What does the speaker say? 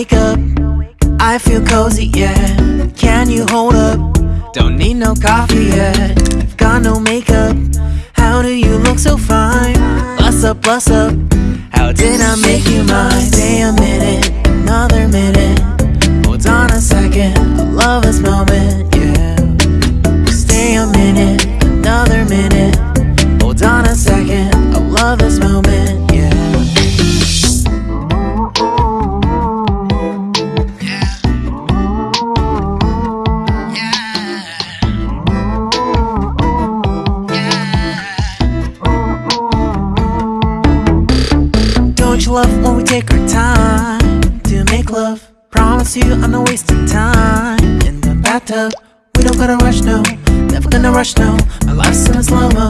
Wake up, I feel cozy, yeah. Can you hold up? Don't need no coffee yet. I've Got no makeup. How do you look so fine? Bust up, bust up. How did I make you mine? Stay a minute, another minute. Hold on a second, I love this moment, yeah. Stay a minute, another minute. Hold on a second, I love this moment, Love when we take our time to make love? Promise you I'm not wasting time in the bathtub. We don't gotta rush, no. Never gonna rush, no. My life's in a slow mo.